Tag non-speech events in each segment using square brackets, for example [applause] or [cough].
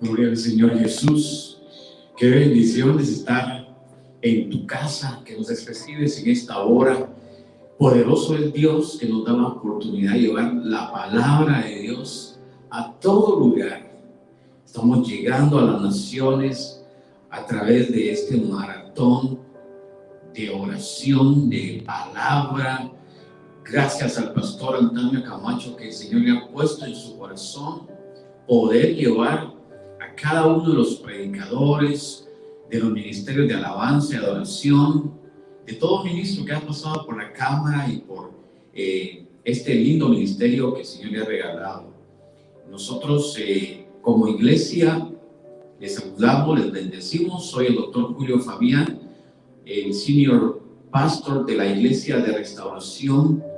Gloria al Señor Jesús. Qué bendición es estar en tu casa, que nos recibes en esta hora. Poderoso es Dios que nos da la oportunidad de llevar la palabra de Dios a todo lugar. Estamos llegando a las naciones a través de este maratón de oración, de palabra. Gracias al pastor Antonio Camacho que el Señor le ha puesto en su corazón poder llevar a cada uno de los predicadores, de los ministerios de alabanza y adoración, de todo ministro que ha pasado por la cámara y por eh, este lindo ministerio que el Señor le ha regalado. Nosotros eh, como iglesia les saludamos, les bendecimos. Soy el doctor Julio Fabián, el senior pastor de la iglesia de restauración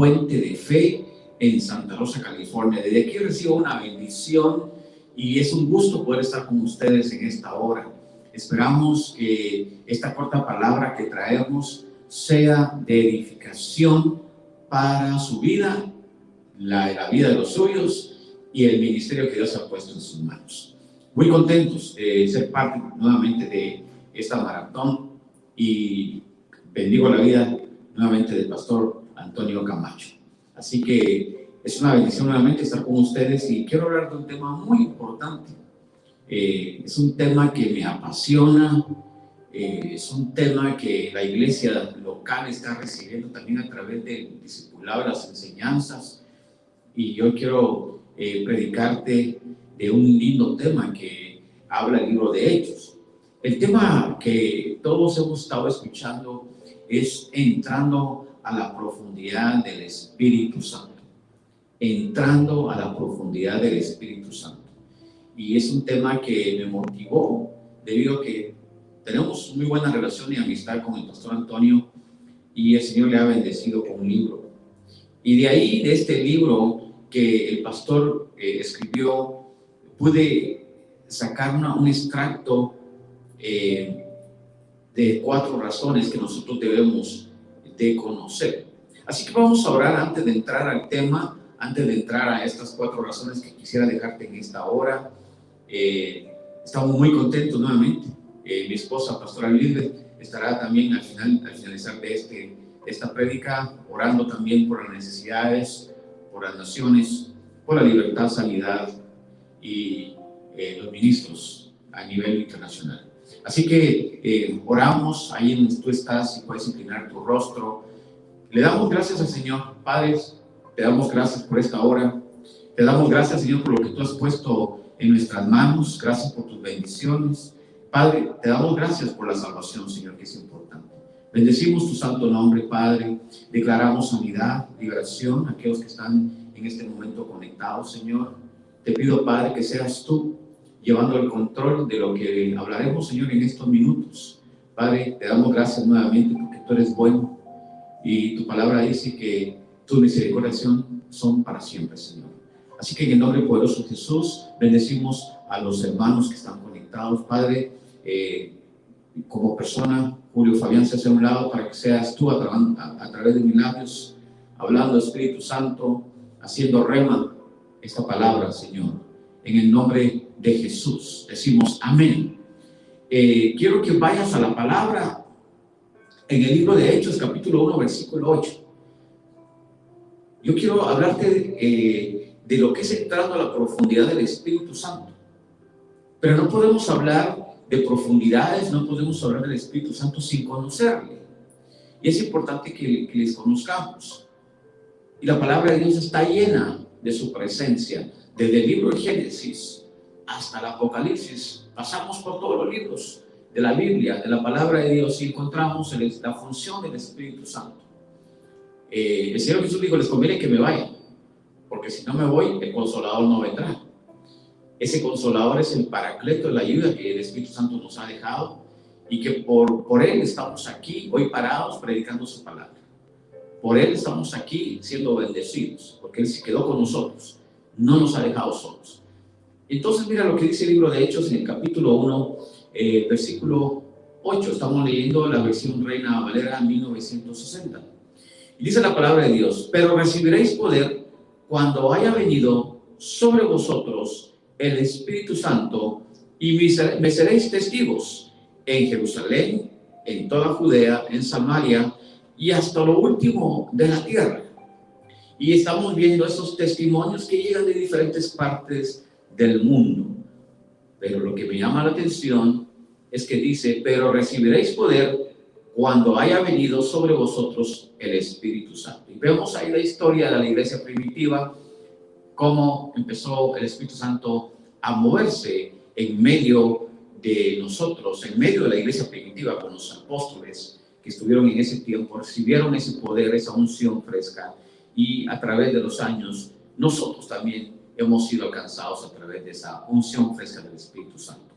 Puente de Fe en Santa Rosa, California. Desde aquí recibo una bendición y es un gusto poder estar con ustedes en esta hora. Esperamos que esta corta palabra que traemos sea de edificación para su vida, la, la vida de los suyos y el ministerio que Dios ha puesto en sus manos. Muy contentos de ser parte nuevamente de esta maratón y bendigo la vida nuevamente del pastor Antonio Camacho. Así que es una bendición nuevamente estar con ustedes y quiero hablar de un tema muy importante. Eh, es un tema que me apasiona, eh, es un tema que la iglesia local está recibiendo también a través del discipulado las enseñanzas y yo quiero eh, predicarte de un lindo tema que habla el libro de Hechos. El tema que todos hemos estado escuchando es entrando a la profundidad del Espíritu Santo. Entrando a la profundidad del Espíritu Santo. Y es un tema que me motivó debido a que tenemos muy buena relación y amistad con el pastor Antonio y el Señor le ha bendecido con un libro. Y de ahí, de este libro, que el pastor eh, escribió, pude sacar un extracto eh, de cuatro razones que nosotros debemos de conocer. Así que vamos a orar antes de entrar al tema, antes de entrar a estas cuatro razones que quisiera dejarte en esta hora. Eh, estamos muy contentos nuevamente. mi esposa, pastora Libre, estará también al, final, al finalizar de este, esta prédica orando también por las necesidades, por las naciones, por la libertad, sanidad y eh, los ministros a nivel internacional. Así que eh, oramos ahí donde tú estás y puedes inclinar tu rostro. Le damos gracias al Señor, Padres, te damos gracias por esta hora. Te damos gracias, Señor, por lo que tú has puesto en nuestras manos. Gracias por tus bendiciones. Padre, te damos gracias por la salvación, Señor, que es importante. Bendecimos tu santo nombre, Padre. Declaramos sanidad, liberación a aquellos que están en este momento conectados, Señor. Te pido, Padre, que seas tú llevando el control de lo que hablaremos, Señor, en estos minutos. Padre, te damos gracias nuevamente porque tú eres bueno y tu palabra dice que tu misericordia son para siempre, Señor. Así que en el nombre poderoso de Jesús, bendecimos a los hermanos que están conectados, Padre. Eh, como persona, Julio Fabián se hace a un lado para que seas tú a, través de mis labios, hablando Espíritu Santo, haciendo rema esta palabra, Señor. En el nombre de Jesús decimos amén. Eh, quiero que vayas a la palabra en el libro de Hechos, capítulo 1, versículo 8. Yo quiero hablarte eh, de lo que es entrando a la profundidad del Espíritu Santo. Pero no podemos hablar de profundidades, no podemos hablar del Espíritu Santo sin conocerle. Y es importante que, les conozcamos. Y la palabra de Dios está llena de su presencia. Desde el libro de Génesis hasta el Apocalipsis, pasamos por todos los libros de la Biblia, de la palabra de Dios, y encontramos la función del Espíritu Santo. Eh, el Señor Jesús dijo, les conviene que me vayan, porque si no me voy, el consolador no vendrá. Ese consolador es el paracleto, la ayuda que el Espíritu Santo nos ha dejado y que por, por Él estamos aquí hoy parados predicando su palabra. Por Él estamos aquí siendo bendecidos, porque Él se quedó con nosotros, no nos ha dejado solos. Entonces mira lo que dice el libro de Hechos en el capítulo 1, eh, versículo 8, estamos leyendo la versión Reina Valera 1960. Y dice la palabra de Dios, pero recibiréis poder cuando haya venido sobre vosotros el Espíritu Santo y me seréis testigos en Jerusalén, en toda Judea, en Samaria y hasta lo último de la tierra. Y estamos viendo esos testimonios que llegan de diferentes partes del mundo. Pero lo que me llama la atención es que dice, pero recibiréis poder cuando haya venido sobre vosotros el Espíritu Santo. Y vemos ahí la historia de la iglesia primitiva, cómo empezó el Espíritu Santo a moverse en medio de nosotros, en medio de la iglesia primitiva con los apóstoles que estuvieron en ese tiempo, recibieron ese poder, esa unción fresca y a través de los años nosotros también hemos sido alcanzados a través de esa unción fresca del Espíritu Santo.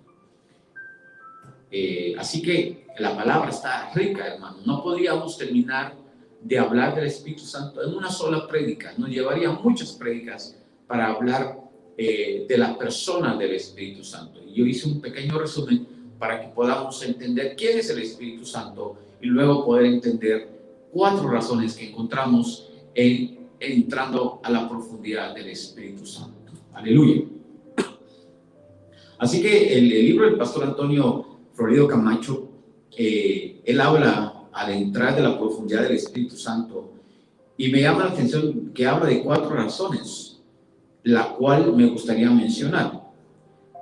Eh, así que la palabra está rica, hermano. No podríamos terminar de hablar del Espíritu Santo en una sola prédica. Nos llevaría muchas prédicas para hablar eh, de la persona del Espíritu Santo. Y yo hice un pequeño resumen para que podamos entender quién es el Espíritu Santo y luego poder entender cuatro razones que encontramos en entrando a la profundidad del Espíritu Santo. Aleluya. Así que el, libro del pastor Antonio Florido Camacho, eh, él habla al entrar de la profundidad del Espíritu Santo y me llama la atención que habla de cuatro razones la cual me gustaría mencionar.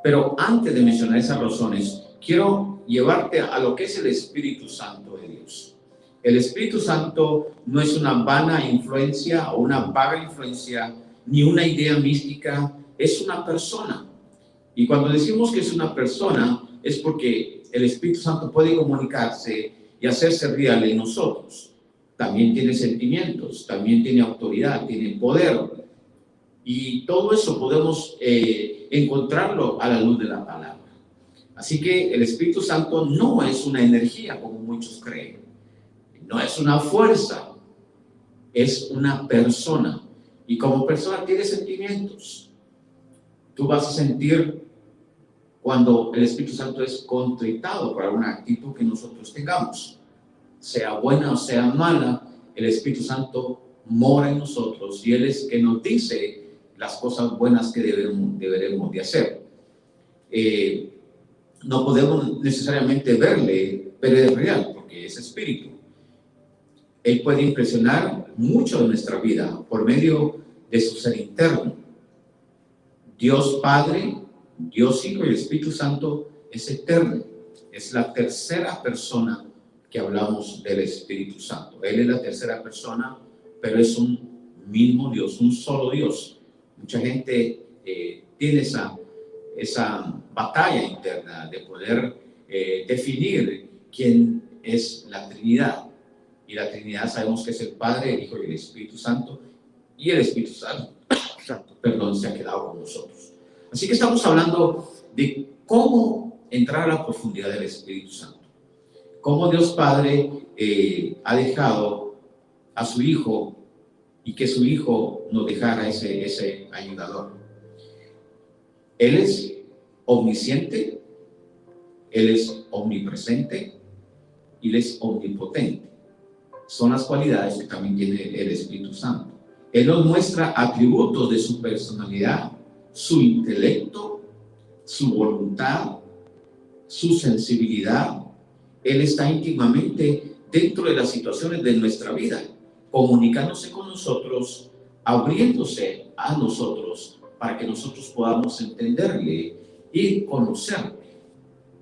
Pero antes de mencionar esas razones, quiero llevarte a lo que es el Espíritu Santo de Dios. El Espíritu Santo no es una vana influencia o una vaga influencia, ni una idea mística, es una persona. Y cuando decimos que es una persona, es porque el Espíritu Santo puede comunicarse y hacerse real en nosotros. También tiene sentimientos, también tiene autoridad, tiene poder, y todo eso podemos eh, encontrarlo a la luz de la palabra. Así que el Espíritu Santo no es una energía como muchos creen. No es una fuerza, es una persona. Y como persona tiene sentimientos. Tú vas a sentir cuando el Espíritu Santo es contritado por alguna actitud que nosotros tengamos. Sea buena o sea mala, el Espíritu Santo mora en nosotros y Él es que nos dice las cosas buenas que deberemos de hacer. Eh, no podemos necesariamente verle, pero es real, porque es espíritu. Él puede impresionar mucho de nuestra vida por medio de su ser interno. Dios Padre, Dios Hijo y Espíritu Santo es eterno. Es la tercera persona que hablamos del Espíritu Santo. Él es la tercera persona, pero es un mismo Dios, un solo Dios. Mucha gente eh, tiene esa, esa batalla interna de poder eh, definir quién es la Trinidad. Y la Trinidad sabemos que es el Padre, el Hijo y el Espíritu Santo. Y el Espíritu Santo, perdón, se ha quedado con nosotros. Así que estamos hablando de cómo entrar a la profundidad del Espíritu Santo. Cómo Dios Padre eh, ha dejado a su Hijo y que su Hijo nos dejara ese, ese ayudador. Él es omnisciente, Él es omnipresente y Él es omnipotente. Son las cualidades que también tiene el Espíritu Santo. Él nos muestra atributos de su personalidad, su intelecto, su voluntad, su sensibilidad. Él está íntimamente dentro de las situaciones de nuestra vida comunicándose con nosotros, abriéndose a nosotros para que nosotros podamos entenderle y conocerle.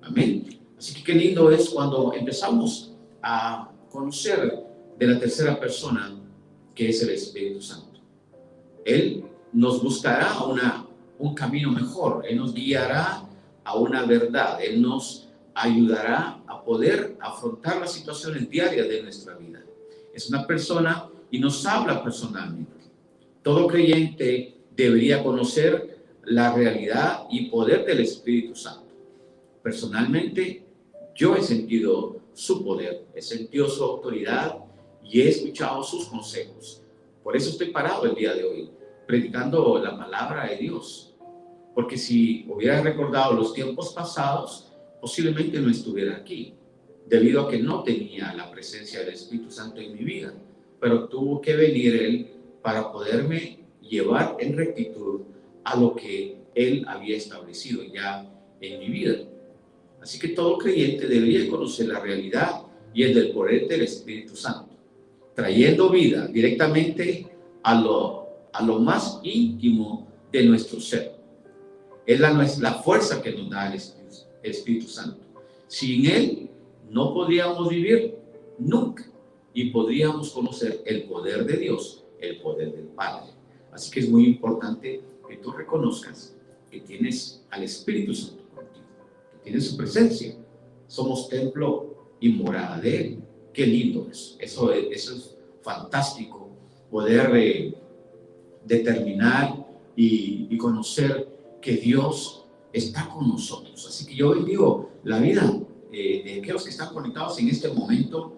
Amén. Así que qué lindo es cuando empezamos a conocer de la tercera persona que es el Espíritu Santo. Él nos buscará una, un camino mejor, Él nos guiará a una verdad, Él nos ayudará a poder afrontar las situaciones diarias de nuestra vida es una persona y nos habla personalmente. Todo creyente debería conocer la realidad y poder del Espíritu Santo. Personalmente, yo he sentido su poder, he sentido su autoridad y he escuchado sus consejos. Por eso estoy parado el día de hoy, predicando la palabra de Dios. Porque si hubiera recordado los tiempos pasados, posiblemente no estuviera aquí debido a que no tenía la presencia del Espíritu Santo en mi vida, pero tuvo que venir Él para poderme llevar en rectitud a lo que Él había establecido ya en mi vida. Así que todo creyente debería conocer la realidad y el del poder del Espíritu Santo, trayendo vida directamente a lo, a lo más íntimo de nuestro ser. Es la, la fuerza que nos da el Espíritu, el Espíritu Santo. Sin Él no podríamos vivir nunca y podríamos conocer el poder de Dios, el poder del Padre. Así que es muy importante que tú reconozcas que tienes al Espíritu Santo contigo, que tienes su presencia. Somos templo y morada de Él. Qué lindo es. Eso, eso es fantástico, poder eh, determinar y, conocer que Dios está con nosotros. Así que yo hoy digo, la vida eh, de aquellos que están conectados en este momento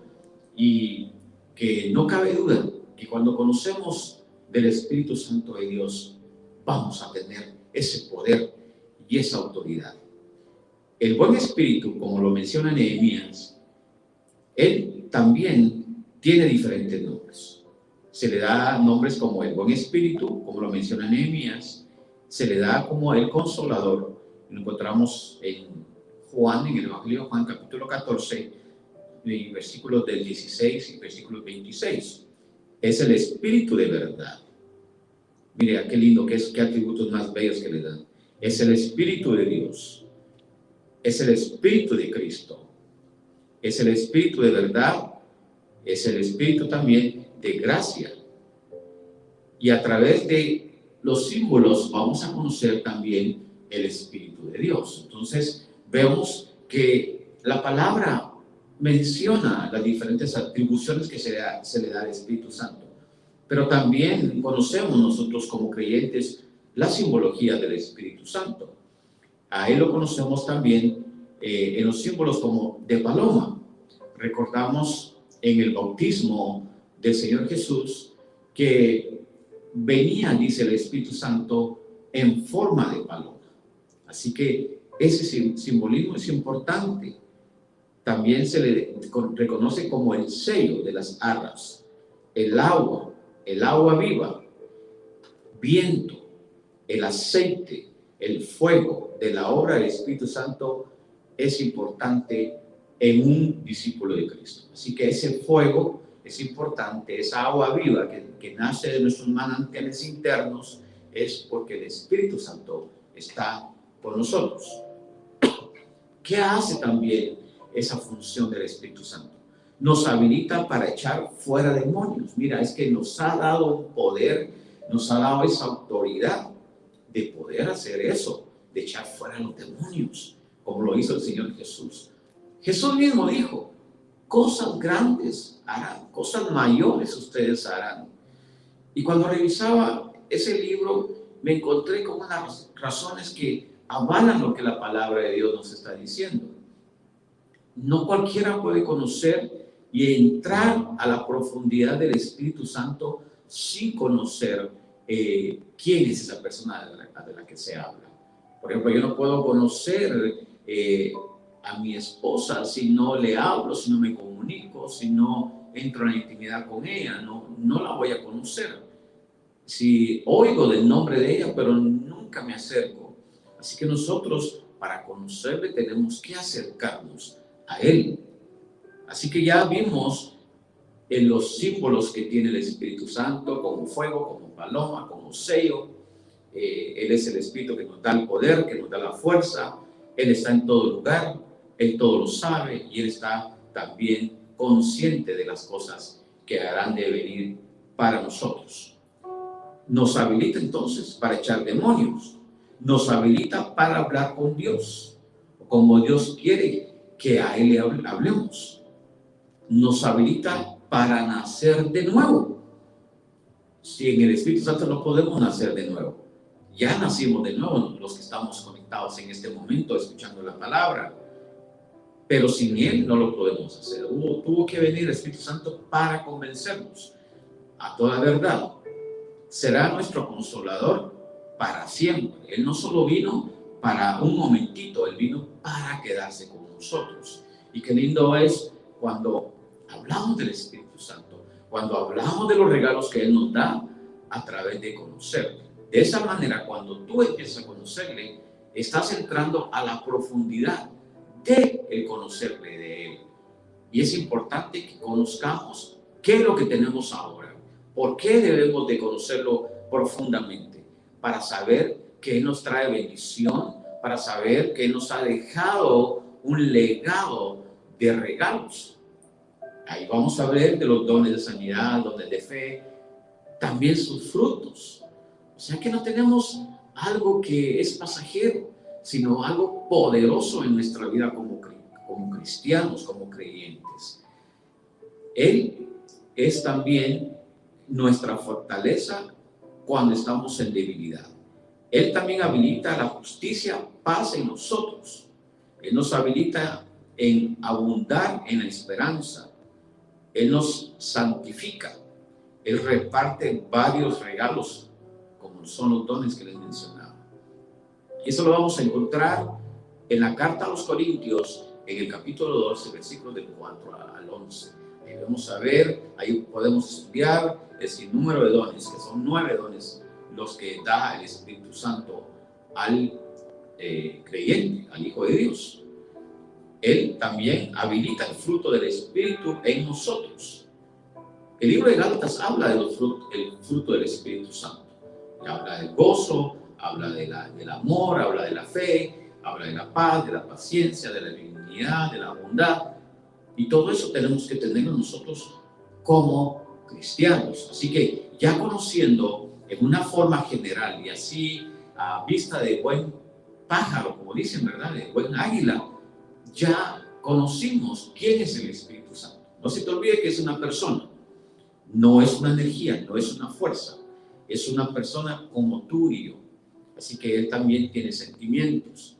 y que no cabe duda que cuando conocemos del Espíritu Santo de Dios, vamos a tener ese poder y esa autoridad. El buen espíritu, como lo menciona Nehemías, él también tiene diferentes nombres. Se le da nombres como el buen espíritu, como lo menciona Nehemías, se le da como el consolador, lo encontramos en Juan, en el Evangelio de Juan capítulo 14, versículos del 16 y versículo 26. Es el Espíritu de verdad. Mire, qué lindo, qué, qué atributos más bellos que le dan. Es el Espíritu de Dios. Es el Espíritu de Cristo. Es el Espíritu de verdad. Es el Espíritu también de gracia. Y a través de los símbolos vamos a conocer también el Espíritu de Dios. Entonces, vemos que la palabra menciona las diferentes atribuciones que se, le da al Espíritu Santo, pero también conocemos nosotros como creyentes la simbología del Espíritu Santo. A él lo conocemos también eh, en los símbolos como de paloma. Recordamos en el bautismo del Señor Jesús que venía, dice el Espíritu Santo, en forma de paloma. Así que ese simbolismo es importante. También se le reconoce como el sello de las arras, el agua, el agua viva, viento, el aceite, el fuego de la obra del Espíritu Santo es importante en un discípulo de Cristo. Así que ese fuego es importante, esa agua viva que, que nace de nuestros manantiales internos es porque el Espíritu Santo está con nosotros. ¿Qué hace también esa función del Espíritu Santo? Nos habilita para echar fuera demonios. Mira, es que nos ha dado poder, nos ha dado esa autoridad de poder hacer eso, de echar fuera los demonios, como lo hizo el Señor Jesús. Jesús mismo dijo, cosas grandes harán, cosas mayores ustedes harán. Y cuando revisaba ese libro, me encontré con unas razones que avalan lo que la palabra de Dios nos está diciendo. No cualquiera puede conocer y entrar a la profundidad del Espíritu Santo sin conocer eh, quién es esa persona de la, que se habla. Por ejemplo, yo no puedo conocer eh, a mi esposa si no le hablo, si no me comunico, si no entro en intimidad con ella, no, no la voy a conocer. Si oigo del nombre de ella, pero nunca me acerco Así que nosotros, para conocerle, tenemos que acercarnos a Él. Así que ya vimos en los símbolos que tiene el Espíritu Santo, como fuego, como paloma, como sello. Eh, él es el Espíritu que nos da el poder, que nos da la fuerza. Él está en todo lugar, Él todo lo sabe y Él está también consciente de las cosas que harán de venir para nosotros. Nos habilita entonces para echar demonios nos habilita para hablar con Dios, como Dios quiere que a Él le hablemos. Nos habilita para nacer de nuevo. Si en el Espíritu Santo no podemos nacer de nuevo, ya nacimos de nuevo los que estamos conectados en este momento escuchando la palabra, pero sin Él no lo podemos hacer. Hubo, tuvo que venir el Espíritu Santo para convencernos a toda verdad. Será nuestro consolador para siempre. Él no solo vino para un momentito, Él vino para quedarse con nosotros. Y qué lindo es cuando hablamos del Espíritu Santo, cuando hablamos de los regalos que Él nos da a través de conocerle. De esa manera, cuando tú empiezas a conocerle, estás entrando a la profundidad de el conocerle de Él. Y es importante que conozcamos qué es lo que tenemos ahora, por qué debemos de conocerlo profundamente para saber que Él nos trae bendición, para saber que Él nos ha dejado un legado de regalos. Ahí vamos a ver de los dones de sanidad, dones de fe, también sus frutos. Sea que no tenemos algo que es pasajero, sino algo poderoso en nuestra vida como, como cristianos, como creyentes. Él es también nuestra fortaleza cuando estamos en debilidad. Él también habilita la justicia, paz en nosotros. Él nos habilita en abundar en la esperanza. Él nos santifica. Él reparte varios regalos, son los dones que les mencionaba. Y eso lo vamos a encontrar en la carta a los Corintios, en el capítulo 12, versículos del 4 al 11. Ahí vamos a ver, ahí podemos estudiar el número de dones, que son nueve dones, los que da el Espíritu Santo al eh, creyente, al Hijo de Dios. Él también habilita el fruto del Espíritu en nosotros. El libro de Gálatas habla del fruto del Espíritu Santo. Habla del gozo, habla de la, del amor, habla de la fe, habla de la paz, de la paciencia, de la dignidad, de la bondad. Y todo eso tenemos que tenerlo nosotros como cristianos. Así que ya conociendo en una forma general y así a vista de buen pájaro, como dicen, ¿verdad? De buen águila, ya conocimos quién es el Espíritu Santo. No se te olvide que es una persona, no es una energía, no es una fuerza, es una persona como tú y yo. Así que Él también tiene sentimientos.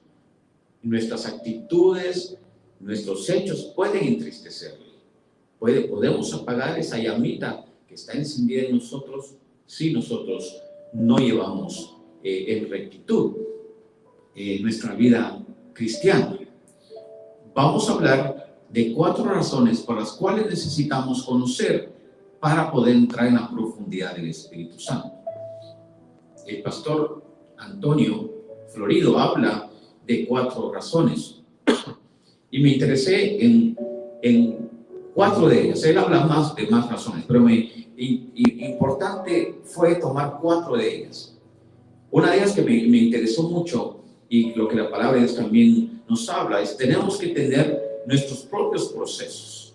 Nuestras actitudes, nuestros hechos pueden entristecerle podemos apagar esa llamita que está encendida en nosotros si nosotros no llevamos eh, en rectitud eh, nuestra vida cristiana. Vamos a hablar de cuatro razones por las cuales necesitamos conocer para poder entrar en la profundidad del Espíritu Santo. El pastor Antonio Florido habla de cuatro razones y me interesé en, en cuatro de ellas. Él habla más de más razones, pero me, importante fue tomar cuatro de ellas. Una de ellas que me, interesó mucho y lo que la palabra de Dios también nos habla es tenemos que tener nuestros propios procesos.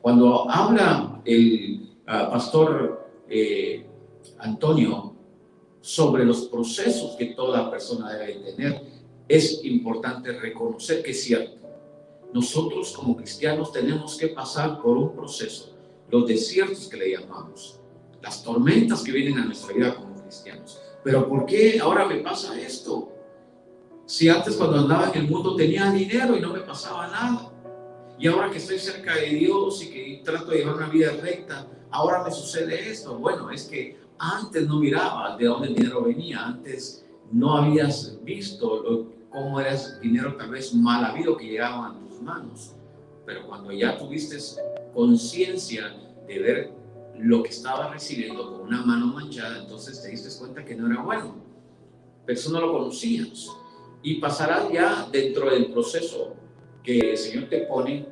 Cuando habla el ah, pastor eh, Antonio sobre los procesos que toda persona debe tener, es importante reconocer que es cierto. Nosotros como cristianos tenemos que pasar por un proceso, los desiertos que le llamamos, las tormentas que vienen a nuestra vida como cristianos. Pero ¿por qué ahora me pasa esto? Si antes cuando andaba en el mundo tenía dinero y no me pasaba nada. Y ahora que estoy cerca de Dios y que trato de llevar una vida recta, ahora me sucede esto. Bueno, es que antes no miraba de dónde el dinero venía, antes no habías visto cómo era ese dinero tal vez mal habido que llegaba a tus manos. Pero cuando ya tuviste conciencia de ver lo que estaba recibiendo con una mano manchada, entonces te diste cuenta que no era bueno. Pero eso no lo conocías. Y pasarás ya dentro del proceso que el Señor te pone,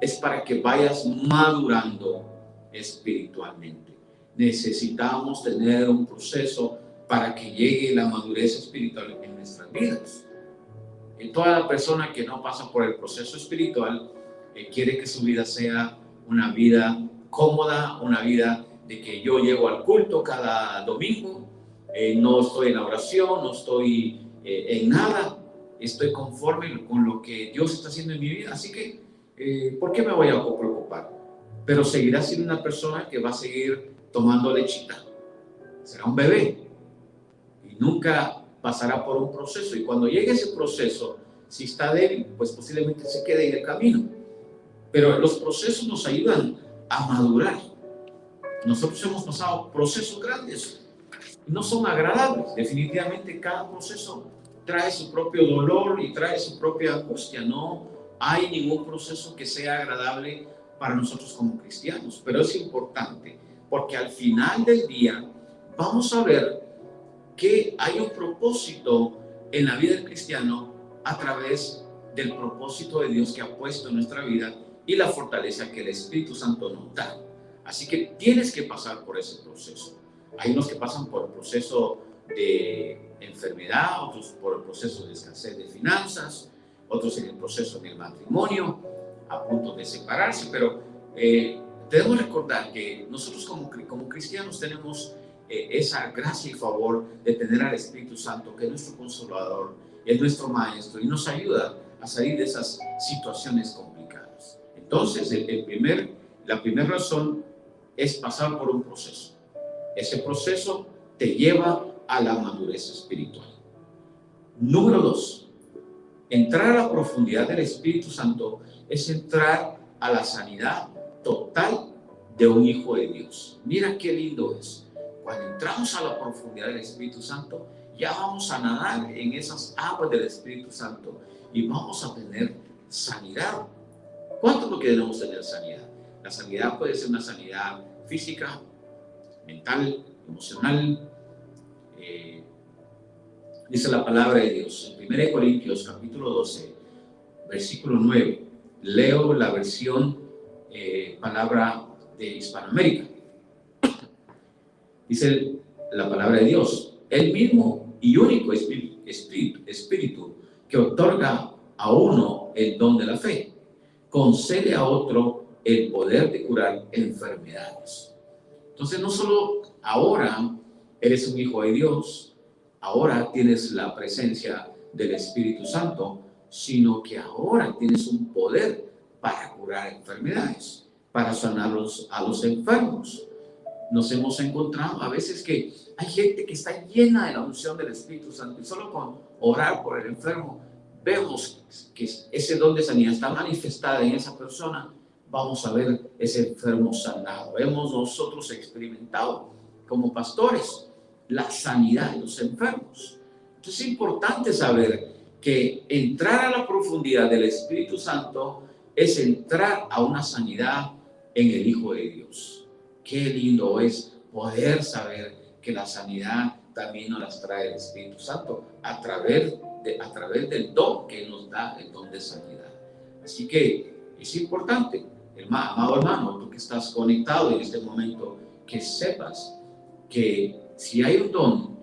es para que vayas madurando espiritualmente. Necesitamos tener un proceso para que llegue la madurez espiritual en nuestras vidas. Y toda la persona que no pasa por el proceso espiritual eh, quiere que su vida sea una vida cómoda, una vida de que yo llego al culto cada domingo, eh, no estoy en la oración, no estoy eh, en nada, estoy conforme con lo que Dios está haciendo en mi vida, así que, eh, ¿por qué me voy a preocupar? Pero seguirá siendo una persona que va a seguir tomando lechita, será un bebé y nunca pasará por un proceso y cuando llegue ese proceso, si está débil, pues posiblemente se quede en el camino. Pero los procesos nos ayudan a madurar. Nosotros hemos pasado procesos grandes. No son agradables. Definitivamente cada proceso trae su propio dolor y trae su propia angustia. No hay ningún proceso que sea agradable para nosotros como cristianos. Pero es importante porque al final del día vamos a ver que hay un propósito en la vida del cristiano a través del propósito de Dios que ha puesto en nuestra vida y la fortaleza que el Espíritu Santo nos da. Así que tienes que pasar por ese proceso. Hay unos que pasan por el proceso de enfermedad, otros por el proceso de escasez de finanzas, otros en el proceso del matrimonio, a punto de separarse, pero eh, debemos recordar que nosotros como, como cristianos tenemos eh, esa gracia y favor de tener al Espíritu Santo, que es nuestro consolador, es nuestro maestro y nos ayuda a salir de esas situaciones complicadas. Entonces, el, primer, la primera razón es pasar por un proceso. Ese proceso te lleva a la madurez espiritual. Número dos, entrar a la profundidad del Espíritu Santo es entrar a la sanidad total de un hijo de Dios. Mira qué lindo es. Cuando entramos a la profundidad del Espíritu Santo, ya vamos a nadar en esas aguas del Espíritu Santo y vamos a tener sanidad ¿Cuánto lo tener sanidad? La sanidad puede ser una sanidad física, mental, emocional. Eh, dice la palabra de Dios en 1 Corintios capítulo 12, versículo 9. Leo la versión eh, palabra de Hispanoamérica. Dice la palabra de Dios, el mismo y único espíritu, espíritu que otorga a uno el don de la fe concede a otro el poder de curar enfermedades. Entonces, no solo ahora eres un hijo de Dios, ahora tienes la presencia del Espíritu Santo, sino que ahora tienes un poder para curar enfermedades, para sanar a los enfermos. Nos hemos encontrado a veces que hay gente que está llena de la unción del Espíritu Santo y solo con orar por el enfermo vemos que ese don de sanidad está manifestada en esa persona, vamos a ver ese enfermo sanado. Hemos nosotros experimentado como pastores, la sanidad de los enfermos. Entonces es importante saber que entrar a la profundidad del Espíritu Santo es entrar a una sanidad en el Hijo de Dios. Qué lindo es poder saber que la sanidad también nos las trae el Espíritu Santo a través, de, a través del don que nos da el don de sanidad. Así que es importante, amado hermano, tú que estás conectado en este momento, que sepas que si hay un don,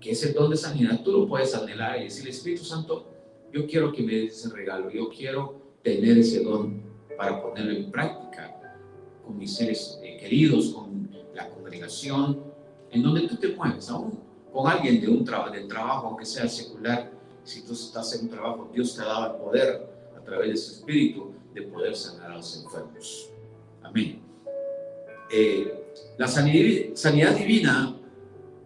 que es el don de sanidad, tú lo puedes anhelar y decir, Espíritu Santo, yo quiero que me des ese regalo, yo quiero tener ese don para ponerlo en práctica con mis seres eh, queridos, con la congregación, en donde tú te mueves, aún con alguien de un trabajo, del trabajo, aunque sea secular, si tú estás en un trabajo, Dios te ha dado el poder a través de su espíritu de poder sanar a los enfermos. Amén. Eh, la sanidad, sanidad divina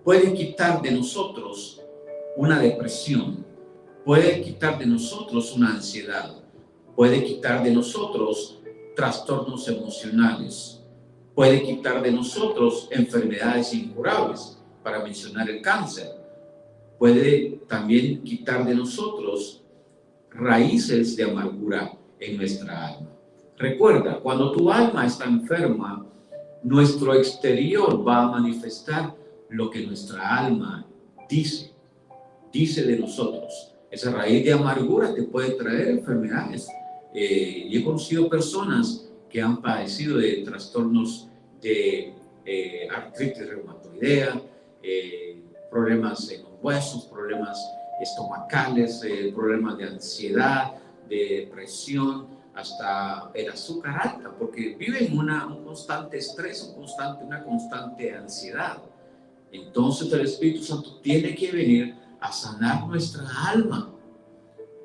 puede quitar de nosotros una depresión, puede quitar de nosotros una ansiedad, puede quitar de nosotros trastornos emocionales, puede quitar de nosotros enfermedades incurables, para mencionar el cáncer. Puede también quitar de nosotros raíces de amargura en nuestra alma. Recuerda, cuando tu alma está enferma, nuestro exterior va a manifestar lo que nuestra alma dice, dice de nosotros. Esa raíz de amargura te puede traer enfermedades. Eh, y he conocido personas que han padecido de trastornos de eh, artritis reumatoidea, eh, problemas en los huesos, problemas estomacales, problemas de ansiedad, de depresión, hasta el azúcar alta, porque viven una, un constante estrés, un constante, una constante ansiedad. Entonces el Espíritu Santo tiene que venir a sanar nuestra alma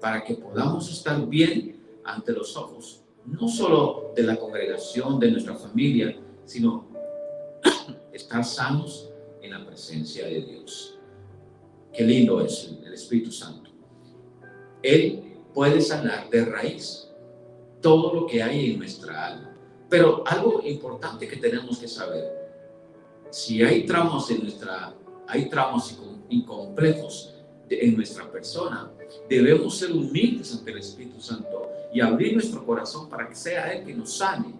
para que podamos estar bien ante los ojos, no solo de la congregación, de nuestra familia, sino [clears throat] estar sanos en la presencia de Dios. Qué lindo es el Espíritu Santo. Él puede sanar de raíz todo lo que hay en nuestra alma. Pero algo importante que tenemos que saber, si hay tramos en nuestra, hay tramos incompletos en nuestra persona, debemos ser humildes ante el Espíritu Santo y abrir nuestro corazón para que sea Él que nos sane.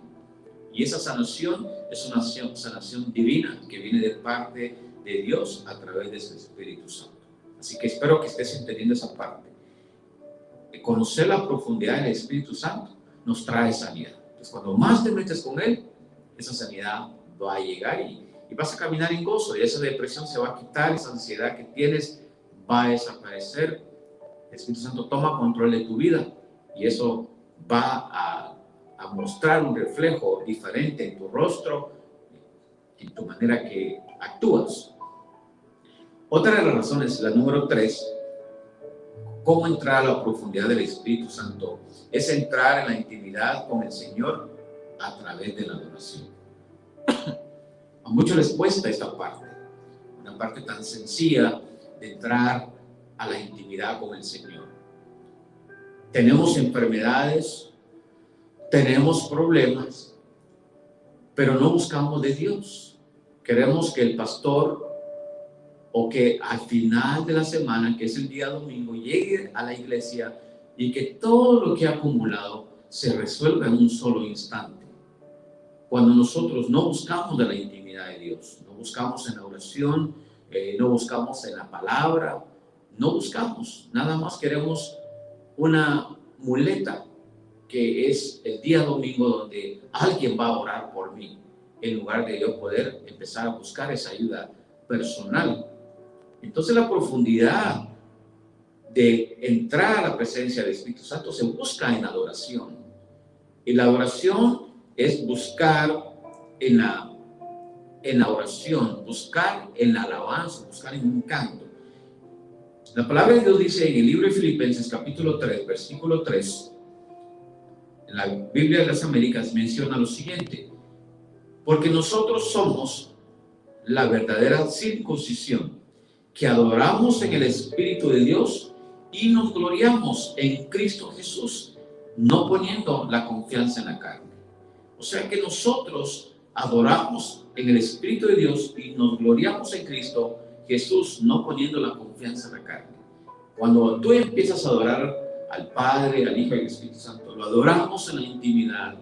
Y esa sanación es una sanación divina que viene de parte de Dios a través de su Espíritu Santo. Así que espero que estés entendiendo esa parte. Conocer la profundidad del Espíritu Santo nos trae sanidad. Entonces, cuando más te metes con Él, esa sanidad va a llegar y, vas a caminar en gozo y esa depresión se va a quitar, esa ansiedad que tienes va a desaparecer. El Espíritu Santo toma control de tu vida y eso va a, a mostrar un reflejo diferente en tu rostro, en tu manera que actúas. Otra de las razones, la número tres, cómo entrar a la profundidad del Espíritu Santo es entrar en la intimidad con el Señor a través de la adoración. A muchos les cuesta esta parte, una parte tan sencilla de entrar a la intimidad con el Señor. Tenemos enfermedades, tenemos problemas, pero no buscamos de Dios. Queremos que el pastor o que al final de la semana, que es el día domingo, llegue a la iglesia y que todo lo que ha acumulado se resuelva en un solo instante. Cuando nosotros no buscamos de la intimidad de Dios, no buscamos en la oración, eh, no buscamos en la palabra, no buscamos, nada más queremos una muleta que es el día domingo donde alguien va a orar por mí, en lugar de yo poder empezar a buscar esa ayuda personal entonces la profundidad de entrar a la presencia del Espíritu Santo se busca en adoración. Y la adoración es buscar en la, en la oración, buscar en la alabanza, buscar en un canto. La palabra de Dios dice en el libro de Filipenses capítulo 3, versículo 3, en la Biblia de las Américas menciona lo siguiente, porque nosotros somos la verdadera circuncisión que adoramos en el Espíritu de Dios y nos gloriamos en Cristo Jesús, no poniendo la confianza en la carne. O sea que nosotros adoramos en el Espíritu de Dios y nos gloriamos en Cristo Jesús, no poniendo la confianza en la carne. Cuando tú empiezas a adorar al Padre, al Hijo y al Espíritu Santo, lo adoramos en la intimidad,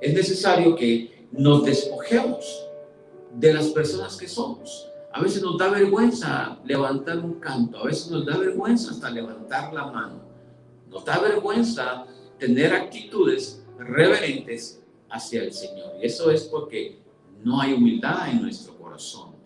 es necesario que nos despojemos de las personas que somos. A veces nos da vergüenza levantar un canto, a veces nos da vergüenza hasta levantar la mano. Nos da vergüenza tener actitudes reverentes hacia el Señor. Y eso es porque no hay humildad en nuestro corazón.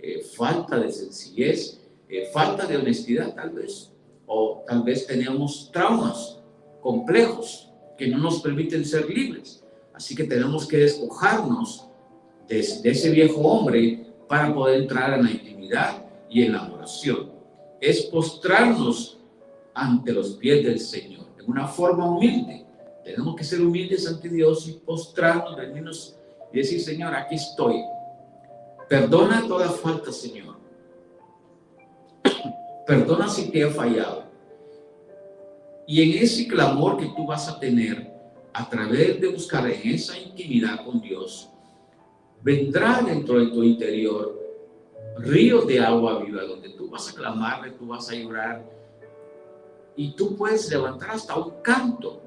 Eh, falta de sencillez, eh, falta de honestidad tal vez. O tal vez tenemos traumas complejos que no nos permiten ser libres. Así que tenemos que despojarnos de, ese viejo hombre para poder entrar en la intimidad y en la adoración. Es postrarnos ante los pies del Señor, en una forma humilde. Tenemos que ser humildes ante Dios y postrarnos, venirnos y decir, Señor, aquí estoy. Perdona toda falta, Señor. Perdona si te he fallado. Y en ese clamor que tú vas a tener, a través de buscar en esa intimidad con Dios, vendrá dentro de tu interior ríos de agua viva, donde tú vas a clamarle, tú vas a llorar, y tú puedes levantar hasta un canto.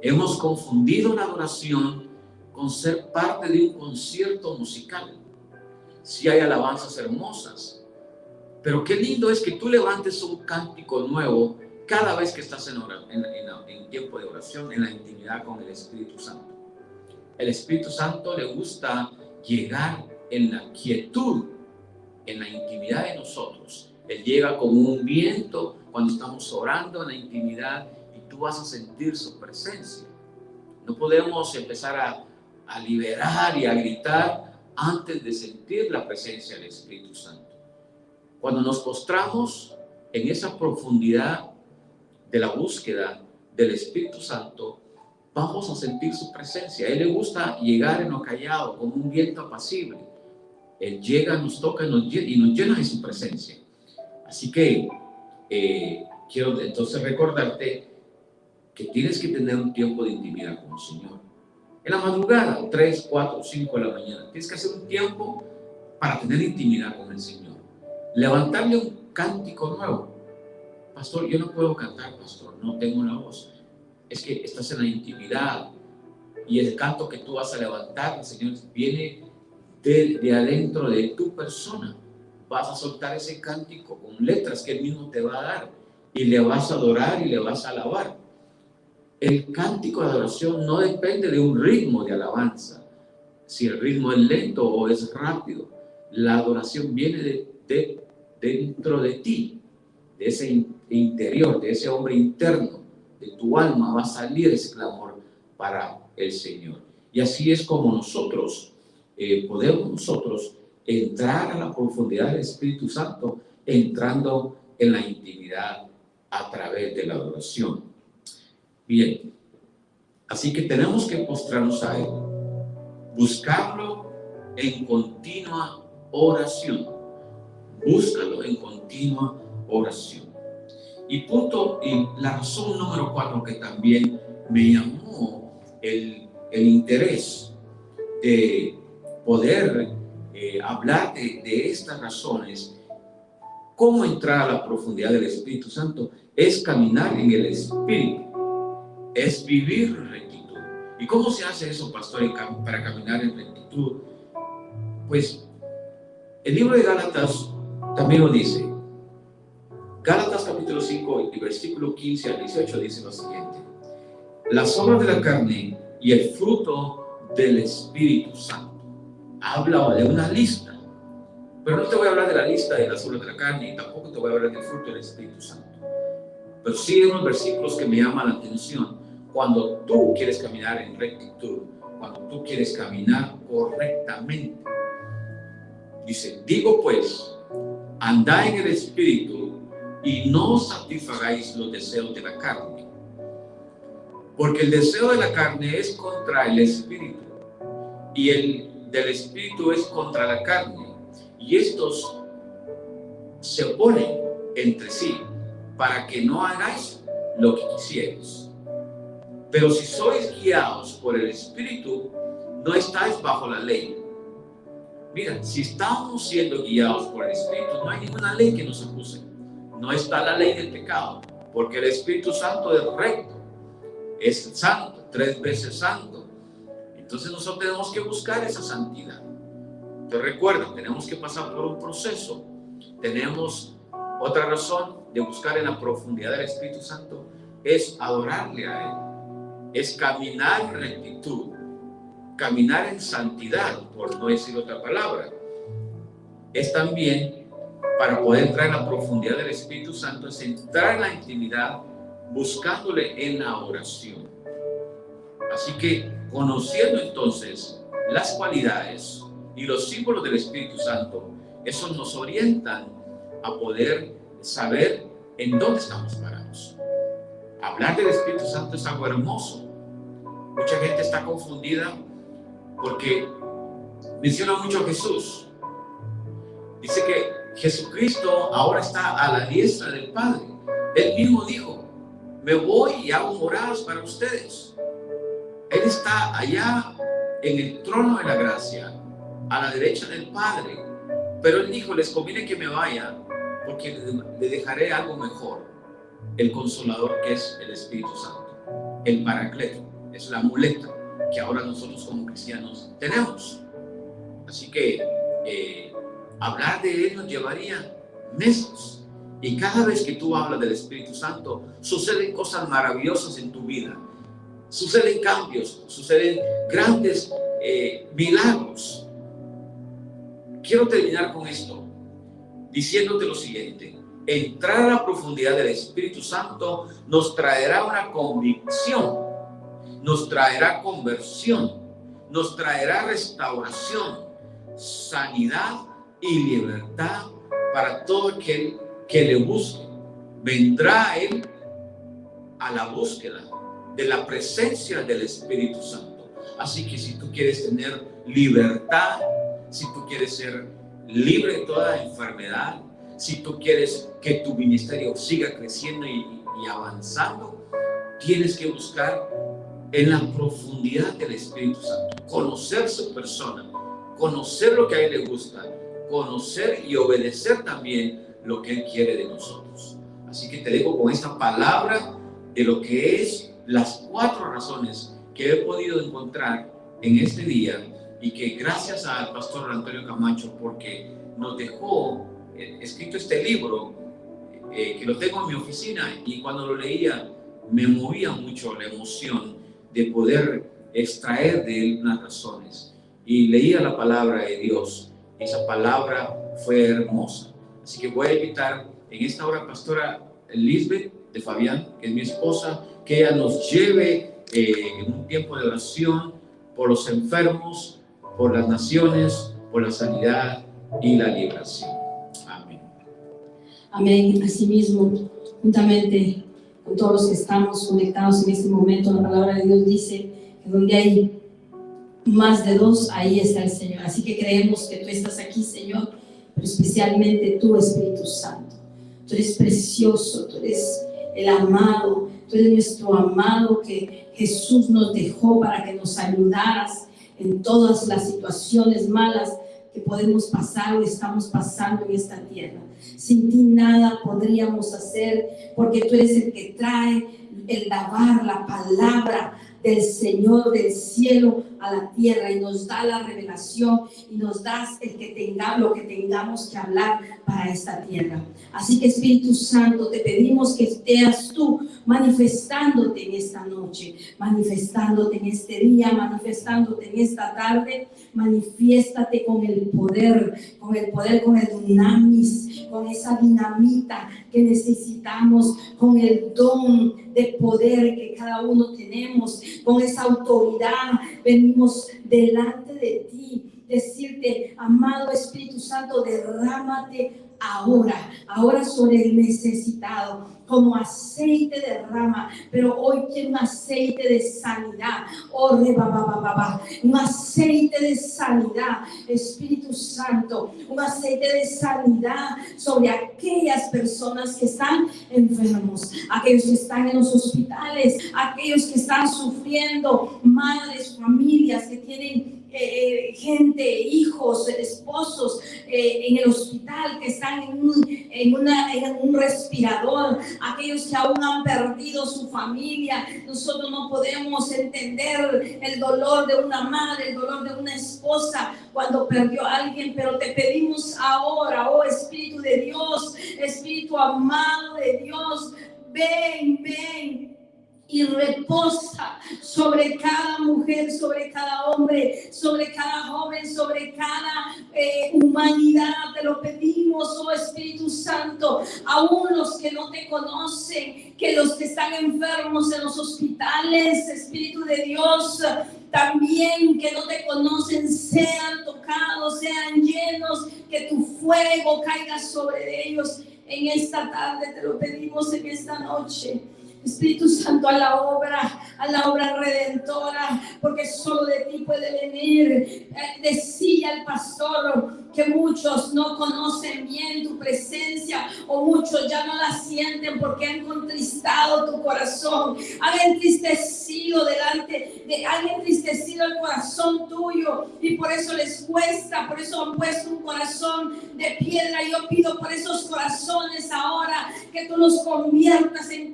Hemos confundido la adoración con ser parte de un concierto musical. Si hay alabanzas hermosas, pero qué lindo es que tú levantes un cántico nuevo cada vez que estás en, en, tiempo de oración, en la intimidad con el Espíritu Santo. El Espíritu Santo le gusta llegar en la quietud, en la intimidad de nosotros. Él llega como un viento cuando estamos orando en la intimidad y tú vas a sentir su presencia. No podemos empezar a, a liberar y a gritar antes de sentir la presencia del Espíritu Santo. Cuando nos postramos en esa profundidad de la búsqueda del Espíritu Santo, vamos a sentir su presencia. A Él le gusta llegar en lo callado, como un viento apacible. Él llega, nos toca y nos, llena de su presencia. Así que eh, quiero entonces recordarte que tienes que tener un tiempo de intimidad con el Señor. En la madrugada, 3, 4, 5 de la mañana, tienes que hacer un tiempo para tener intimidad con el Señor. Levantarle un cántico nuevo pastor, yo no puedo cantar, pastor, no tengo una voz. Es que estás en la intimidad y el canto que tú vas a levantar, Señor, viene de, de adentro de tu persona. Vas a soltar ese cántico con letras que Él mismo te va a dar y le vas a adorar y le vas a alabar. El cántico de adoración no depende de un ritmo de alabanza, si el ritmo es lento o es rápido. La adoración viene de, de dentro de ti, de ese interior, de ese hombre interno, tu alma, va a salir ese clamor para el Señor. Y así es como nosotros eh, podemos nosotros entrar a la profundidad del Espíritu Santo, entrando en la intimidad a través de la adoración. Bien, así que tenemos que postrarnos a Él, buscarlo en continua oración, búscalo en continua oración. Y punto, y la razón número cuatro que también me llamó el, el interés de poder eh, hablar de, de estas razones, cómo entrar a la profundidad del Espíritu Santo, es caminar en el Espíritu, es vivir rectitud. ¿Y cómo se hace eso, pastor, para caminar en rectitud? Pues el libro de Gálatas también lo dice. Capítulo 5 y versículo 15 al 18 dice lo siguiente. Las obras de la carne y el fruto del Espíritu Santo. Habla de una lista. Pero no te voy a hablar de la lista de las obras de la carne y tampoco te voy a hablar del fruto del Espíritu Santo. Pero sí hay unos versículos que me llaman la atención. Cuando tú quieres caminar en rectitud, cuando tú quieres caminar correctamente. Dice, digo pues, andá en el Espíritu y no satisfagáis los deseos de la carne. Porque el deseo de la carne es contra el espíritu y el del espíritu es contra la carne. Y estos se oponen entre sí para que no hagáis lo que quisierais. Pero si sois guiados por el espíritu, no estáis bajo la ley. Mira, si estamos siendo guiados por el Espíritu, no hay ninguna ley que nos acuse. No está la ley del pecado, porque el Espíritu Santo es recto, es santo, tres veces santo. Entonces nosotros tenemos que buscar esa santidad. Te recuerdo, tenemos que pasar por un proceso. Tenemos otra razón de buscar en la profundidad del Espíritu Santo, es adorarle a Él, es caminar en rectitud, caminar en santidad, por no decir otra palabra. Es también para poder entrar en la profundidad del Espíritu Santo, es entrar en la intimidad buscándole en la oración. Así que conociendo entonces las cualidades y los símbolos del Espíritu Santo, eso nos orientan a poder saber en dónde estamos parados. Hablar del Espíritu Santo es algo hermoso. Mucha gente está confundida porque menciona mucho a Jesús. Dice que Jesucristo ahora está a la diestra del Padre. Él mismo dijo, me voy y hago moradas para ustedes. Él está allá en el trono de la gracia, a la derecha del Padre. Pero él dijo, les conviene que me vaya porque le dejaré algo mejor, el consolador que es el Espíritu Santo, el paracleto, es la muleta que ahora nosotros como cristianos tenemos. Así que eh, hablar de Él nos llevaría meses. Y cada vez que tú hablas del Espíritu Santo, suceden cosas maravillosas en tu vida. Suceden cambios, suceden grandes eh, milagros. Quiero terminar con esto diciéndote lo siguiente. Entrar a la profundidad del Espíritu Santo nos traerá una convicción, nos traerá conversión, nos traerá restauración, sanidad y libertad para todo aquel que le busque. Vendrá Él a la búsqueda de la presencia del Espíritu Santo. Así que si tú quieres tener libertad, si tú quieres ser libre de toda enfermedad, si tú quieres que tu ministerio siga creciendo y, avanzando, tienes que buscar en la profundidad del Espíritu Santo, conocer su persona, conocer lo que a Él le gusta, conocer y obedecer también lo que Él quiere de nosotros. Así que te dejo con esta palabra de lo que es las cuatro razones que he podido encontrar en este día y que gracias al pastor Antonio Camacho porque nos dejó eh, escrito este libro eh, que lo tengo en mi oficina y cuando lo leía me movía mucho la emoción de poder extraer de él unas razones y leía la palabra de Dios esa palabra fue hermosa así que voy a invitar en esta hora pastora Lisbeth de Fabián que es mi esposa que ella nos lleve eh, en un tiempo de oración por los enfermos por las naciones, por la sanidad y la liberación. Amén. Amén. Asimismo, juntamente con todos los que estamos conectados en este momento, la palabra de Dios dice que donde hay más de dos, ahí está el Señor. Así que creemos que tú estás aquí, Señor, pero especialmente tú, Espíritu Santo. Tú eres precioso, tú eres el amado, tú eres nuestro amado que Jesús nos dejó para que nos ayudaras en todas las situaciones malas que podemos pasar o estamos pasando en esta tierra. Sin ti nada podríamos hacer porque tú eres el que trae el lavar la palabra del Señor del cielo a la tierra y nos da la revelación y nos das el que tengamos lo que tengamos que hablar para esta tierra. Así que Espíritu Santo, te pedimos que estés tú manifestándote en esta noche, manifestándote en este día, manifestándote en esta tarde, manifiéstate con el poder, con el poder, con el dinamis, con esa dinamita que necesitamos, con el don de poder que cada uno tenemos, con esa autoridad. Venimos delante de ti decirte, amado Espíritu Santo, derrámate ahora, ahora sobre el necesitado, como aceite de rama, pero hoy quiero un aceite de sanidad, oh, un aceite de sanidad, Espíritu Santo, un aceite de sanidad sobre aquellas personas que están enfermos, aquellos que están en los hospitales, aquellos que están sufriendo, madres, familias que tienen eh, gente, hijos, esposos eh, en el hospital que están en un, en, una, en un respirador, aquellos que aún han perdido su familia. Nosotros no podemos entender el dolor de una madre, el dolor de una esposa cuando perdió a alguien, pero te pedimos ahora, oh Espíritu de Dios, Espíritu amado de Dios, ven, ven y reposa sobre cada mujer, sobre cada hombre, sobre cada joven, sobre cada eh, humanidad. Te lo pedimos, oh Espíritu Santo, aún los que no te conocen, que los que están enfermos en los hospitales, Espíritu de Dios, también que no te conocen sean tocados, sean llenos, que tu fuego caiga sobre ellos. En esta tarde te lo pedimos en esta noche. Espíritu Santo, a la obra, a la obra redentora, porque solo de ti puede venir. Eh, decía el pastor que muchos no conocen bien tu presencia o muchos ya no la sienten porque han contristado tu corazón, han entristecido delante, de, han entristecido el corazón tuyo y por eso les cuesta, por eso han puesto un corazón de piedra. Yo pido por esos corazones ahora que tú los conviertas en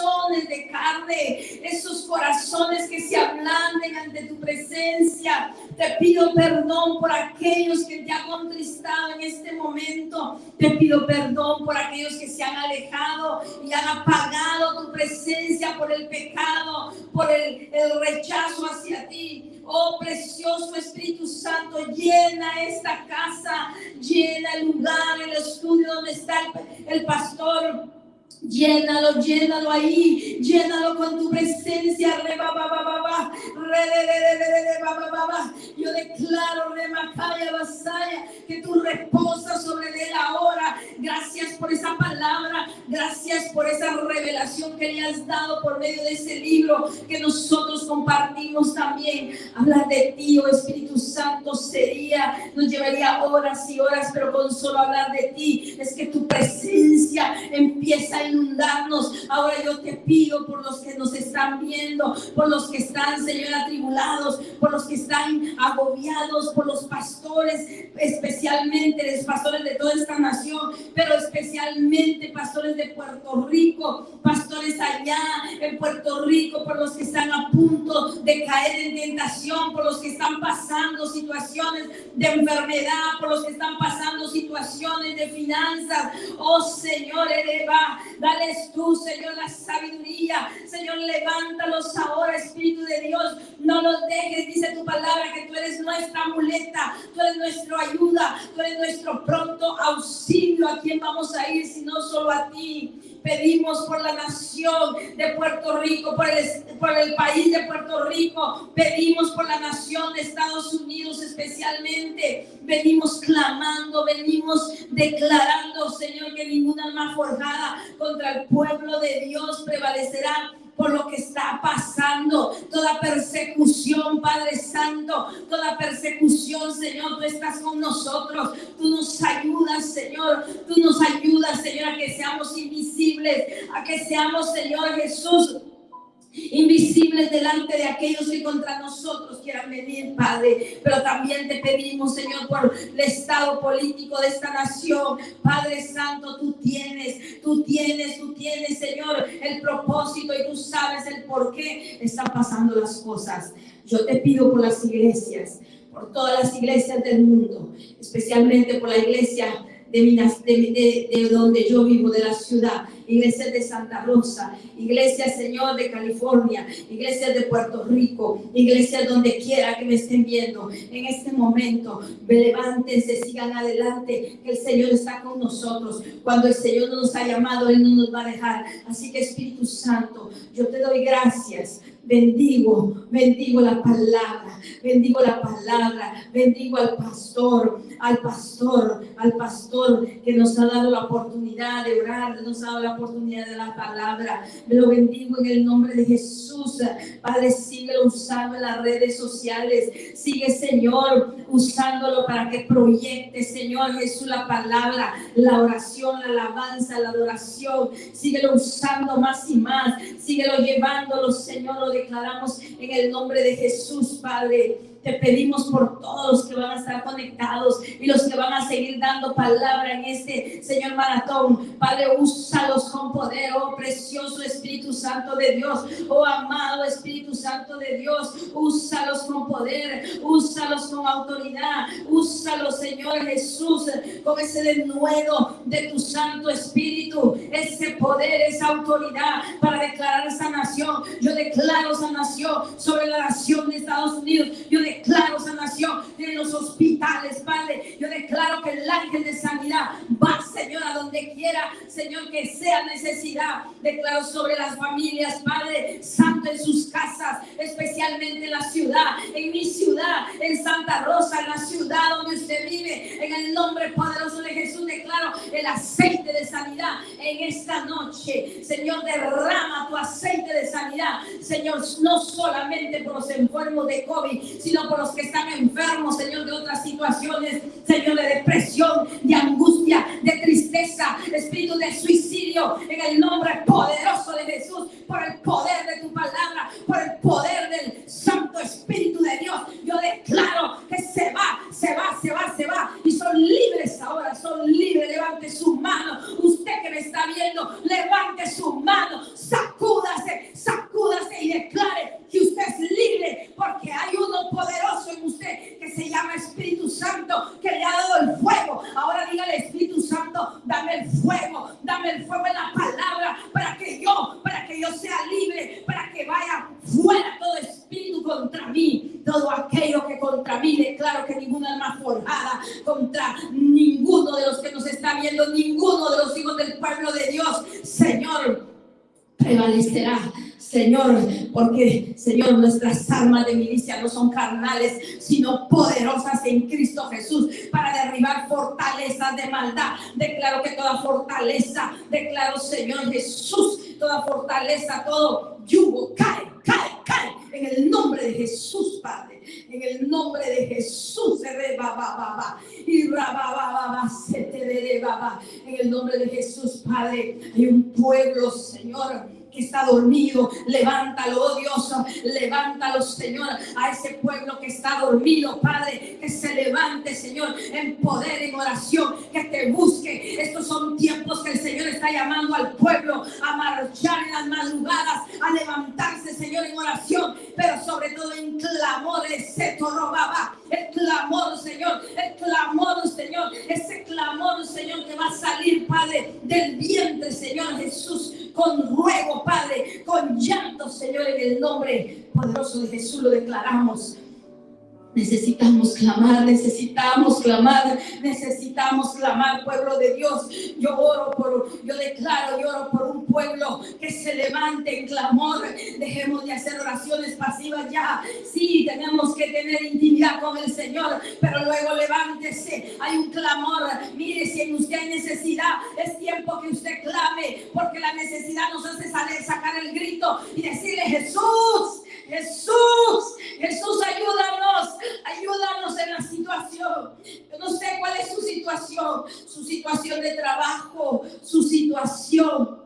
corazones de carne, esos corazones que se ablanden ante tu presencia. Te pido perdón por aquellos que te han contristado en este momento. Te pido perdón por aquellos que se han alejado y han apagado tu presencia por el pecado, por el, rechazo hacia ti. Oh precioso Espíritu Santo, llena esta casa, llena el lugar, el estudio donde está el pastor Llénalo, llénalo ahí, llénalo con tu presencia. Re, ba, ba, ba, ba, ba. Ba, ba. Yo declaro, Remakaya Basaya, que tú reposas sobre él ahora. Gracias por esa palabra, gracias por esa revelación que le has dado por medio de ese libro que nosotros compartimos también. Hablar de ti, oh Espíritu Santo, sería, nos llevaría horas y horas, pero con solo hablar de ti es que tu presencia empieza a inundarnos. Ahora yo te pido por los que nos están viendo, por los que están, Señor, atribulados, por los que están agobiados, por los pastores, especialmente los pastores de toda esta nación, pero especialmente pastores de Puerto Rico, pastores allá en Puerto Rico, por los que están a punto de caer en tentación, por los que están pasando situaciones de enfermedad, por los que están pasando situaciones de finanzas. Oh Señor, eleva, Dales tú, Señor, la sabiduría. Señor, levántalos ahora, Espíritu de Dios. No los dejes, dice tu palabra, que tú eres nuestra muleta, tú eres nuestra ayuda, tú eres nuestro pronto auxilio. ¿A quién vamos a ir si no solo a ti? Pedimos por la nación de Puerto Rico, por el, país de Puerto Rico. Pedimos por la nación de Estados Unidos especialmente. Venimos clamando, venimos declarando, Señor, que ninguna alma forjada contra el pueblo de Dios prevalecerá por lo que está pasando, toda persecución, Padre Santo, toda persecución, Señor, tú estás con nosotros, tú nos ayudas, Señor, tú nos ayudas, Señor, a que seamos invisibles, a que seamos, Señor Jesús, invisibles delante de aquellos que contra nosotros quieran venir, Padre. Pero también te pedimos, Señor, por el estado político de esta nación. Padre Santo, tú tienes, tú tienes, tú tienes, Señor, el propósito y tú sabes el por qué están pasando las cosas. Yo te pido por las iglesias, por todas las iglesias del mundo, especialmente por la iglesia de, de, de donde yo vivo, de la ciudad iglesias de Santa Rosa, iglesias, Señor, de California, iglesias de Puerto Rico, iglesias donde quiera que me estén viendo. En este momento, levántense, sigan adelante, que el Señor está con nosotros. Cuando el Señor nos ha llamado, Él no nos va a dejar. Así que Espíritu Santo, yo te doy gracias bendigo, bendigo la palabra, bendigo la palabra, bendigo al pastor, al pastor, al pastor que nos ha dado la oportunidad de orar, nos ha dado la oportunidad de la palabra. Me lo bendigo en el nombre de Jesús. Padre, sigue usando las redes sociales. Sigue, Señor, usándolo para que proyecte, Señor Jesús, la palabra, la oración, la alabanza, la adoración. Síguelo usando más y más. Síguelo llevándolo, Señor, lo declaramos en el nombre de Jesús, Padre. Te pedimos por todos los que van a estar conectados y los que van a seguir dando palabra en este Señor maratón. Padre, úsalos con poder, oh precioso Espíritu Santo de Dios, oh amado Espíritu Santo de Dios, úsalos con poder, úsalos con autoridad, úsalos, Señor Jesús, con ese denuedo de tu Santo Espíritu, ese poder, esa autoridad para declarar esa nación. Yo declaro esa nación sobre la nación de Estados Unidos. Yo declaro sanación en los hospitales, Padre. Yo declaro que el ángel de sanidad va, Señor, a donde quiera, Señor, que sea necesidad. Declaro sobre las familias, Padre Santo, en sus casas, especialmente en la ciudad, en mi ciudad, en Santa Rosa, en la ciudad donde usted vive. En el nombre poderoso de Jesús declaro el aceite de sanidad en esta noche. Señor, derrama tu aceite de sanidad. Señor, no solamente por los enfermos de COVID, sino por los que están enfermos, Señor, de otras situaciones, Señor, de depresión, de angustia, de tristeza, espíritu de suicidio, en el nombre poderoso de Jesús, por el poder de tu palabra, por el poder del Santo Espíritu de Dios. Yo declaro que se va, se va, se va, se va, y son libres ahora, son libres. Levante su mano, usted que me está viendo, levante su mano, sacúdase, sacúdase y declare que usted es libre, porque hay uno poderoso en usted que se llama Espíritu Santo, que le ha dado el fuego. Ahora dígale, Espíritu Santo, dame el fuego, dame el fuego en la palabra, para que yo, para que yo sea libre, para que vaya fuera todo espíritu contra mí, todo aquello que contra mí declaro que ninguna alma forjada contra ninguno de los que nos está viendo, ninguno de los hijos del pueblo de Dios, Señor, prevalecerá Señor, nuestras armas de milicia no son carnales, sino poderosas en Cristo Jesús para derribar fortalezas de maldad. Declaro que toda fortaleza, declaro, Señor Jesús, toda fortaleza, todo yugo cae, cae, cae en el nombre de Jesús, Padre. En el nombre de Jesús, y en el nombre de Jesús, Padre, hay un pueblo, Señor que está dormido. Levántalo, oh Dios, levántalo, Señor, a ese pueblo que está dormido, Padre, que se levante, Señor, en poder, en oración, que te busque. Estos son tiempos que el Señor está llamando al pueblo a marchar en las madrugadas, a levantarse, Señor, en oración, pero sobre todo en clamor, ese robaba, el clamor, Señor, el clamor, Señor, ese clamor, Señor, que va a salir, Padre, del vientre, Señor Jesús, con ruego, Padre, con llanto, Señor, en el nombre poderoso de Jesús lo declaramos. Necesitamos clamar, necesitamos clamar, necesitamos clamar, pueblo de Dios. Yo oro por, yo declaro, yo oro por un pueblo que se levante en clamor. Dejemos de hacer oraciones pasivas ya. Sí, tenemos que tener intimidad con el Señor, pero luego levántese. Hay un clamor. Mire, si en usted hay necesidad, es tiempo que usted clame, porque la necesidad nos hace salir, sacar el grito y decirle, Jesús, Jesús, Jesús, ayúdanos, ayúdanos en la situación. Yo no sé cuál es su situación, su situación de trabajo, su situación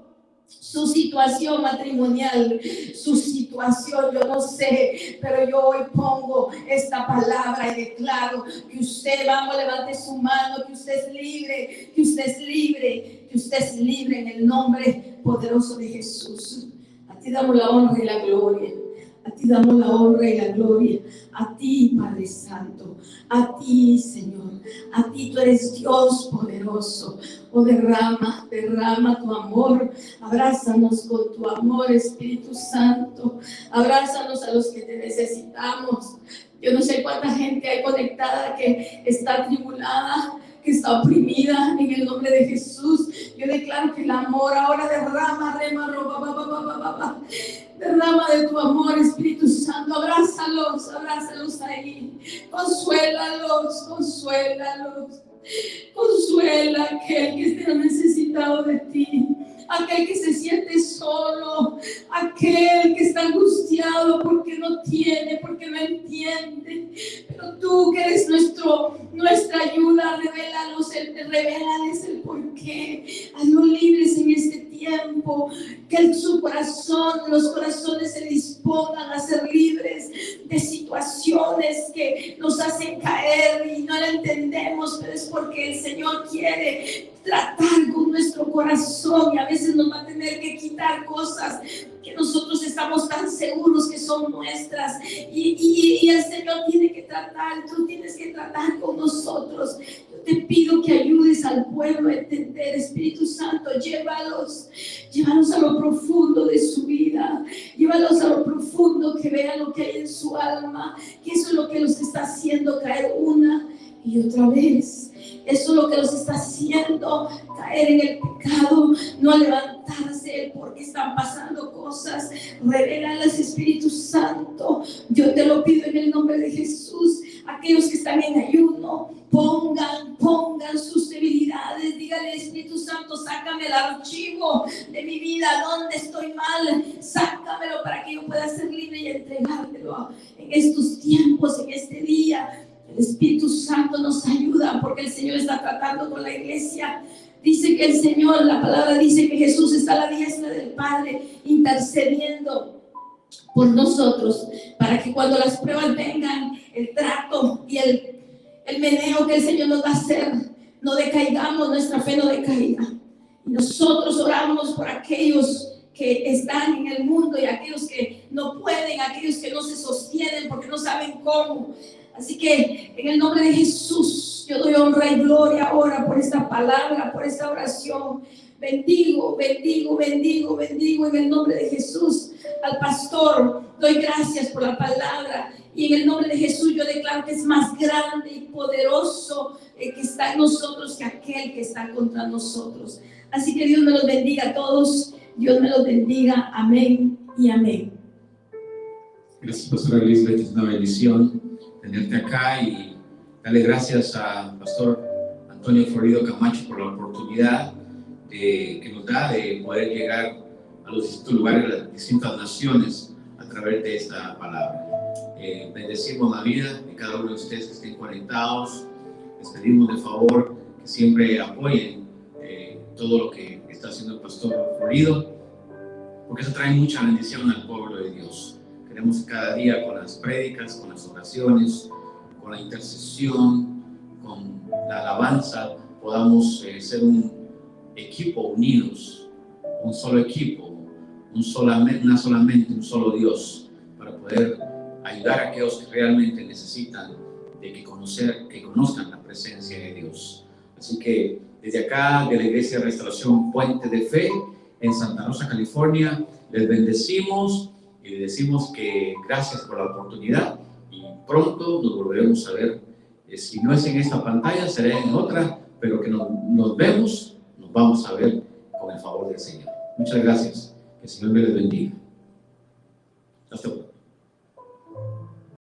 su situación matrimonial, su situación, yo no sé, pero yo hoy pongo esta palabra y declaro que usted, vamos, levante su mano, que usted es libre, que usted es libre, que usted es libre en el nombre poderoso de Jesús. A ti damos la honra y la gloria. A ti damos la honra y la gloria. A ti, Padre Santo. A ti, Señor. A ti tú eres Dios poderoso. Oh, derrama, derrama tu amor. Abrázanos con tu amor, Espíritu Santo. Abrázanos a los que te necesitamos. Yo no sé cuánta gente hay conectada que está tribulada, que está oprimida en el nombre de Jesús. Yo declaro que el amor ahora derrama, rema, roba, derrama de tu amor, Espíritu Santo. Abrázalos, abrázalos ahí. Consuélalos, consuélalos. Consuela a aquel que esté necesitado de ti aquel que se siente solo, aquel que está angustiado porque no tiene, porque no entiende. Pero tú que eres nuestro, ayuda, revélanos, revélales el porqué. Haznos libres en este tiempo, que su corazón, los corazones se dispongan a ser libres de situaciones que nos hacen caer y no la entendemos, pero es porque el Señor quiere tratar con nuestro corazón y a veces nos va a tener que quitar cosas que nosotros estamos tan seguros que son nuestras y, y, el Señor tiene que tratar, tú tienes que tratar con nosotros. Te pido que ayudes al pueblo a entender, Espíritu Santo, llévalos, llévalos a lo profundo de su vida, llévalos a lo profundo que vean lo que hay en su alma, que eso es lo que los está haciendo caer una y otra vez. Eso es lo que los está haciendo caer en el pecado, no levantarse porque están pasando cosas. Revélalas, Espíritu Santo. Yo te lo pido en el nombre de Jesús. Aquellos que están en ayuno, pongan, pongan sus debilidades. Dígale, Espíritu Santo, sácame el archivo de mi vida, donde estoy mal. Sácamelo para que yo pueda ser libre y entregártelo en estos tiempos, en este día. El Espíritu Santo nos ayuda porque el Señor está tratando con la iglesia. Dice que el Señor, la palabra dice que Jesús está a la diestra del Padre intercediendo por nosotros para que cuando las pruebas vengan, el trato y el, el meneo que el Señor nos va a hacer, no decaigamos, nuestra fe no decaiga. Nosotros oramos por aquellos que están en el mundo y aquellos que no pueden, aquellos que no se sostienen porque no saben cómo. Así que en el nombre de Jesús, yo doy honra y gloria ahora por esta palabra, por esta oración. Bendigo, bendigo, bendigo, bendigo en el nombre de Jesús al pastor. Doy gracias por la palabra y en el nombre de Jesús yo declaro que es más grande y poderoso el que está en nosotros que aquel que está contra nosotros. Así que Dios me los bendiga a todos. Dios me los bendiga. Amén y amén. Gracias, Pastora Elizabeth. Es una bendición tenerte acá y darle gracias al Pastor Antonio Florido Camacho por la oportunidad que nos da de poder llegar los distintos lugares, las distintas naciones a través de esta palabra. Eh, bendecimos la vida de cada uno de ustedes que estén conectados. Les pedimos de favor que siempre apoyen eh, todo lo que está haciendo el pastor Florido, porque eso trae mucha bendición al pueblo de Dios. Queremos cada día con las prédicas, con las oraciones, con la intercesión, con la alabanza, podamos eh, ser un equipo unidos, un solo equipo, un solamente, una solamente, un solo Dios, para poder ayudar a aquellos que realmente necesitan de que, conocer, que conozcan la presencia de Dios. Así que desde acá, de la Iglesia de Restauración Puente de Fe, en Santa Rosa, California, les bendecimos y les decimos que gracias por la oportunidad y pronto nos volveremos a ver. Eh, si no es en esta pantalla, será en otra, pero que nos, nos vemos, nos vamos a ver con el favor del Señor. Muchas gracias. Que el Señor me les. Hasta luego.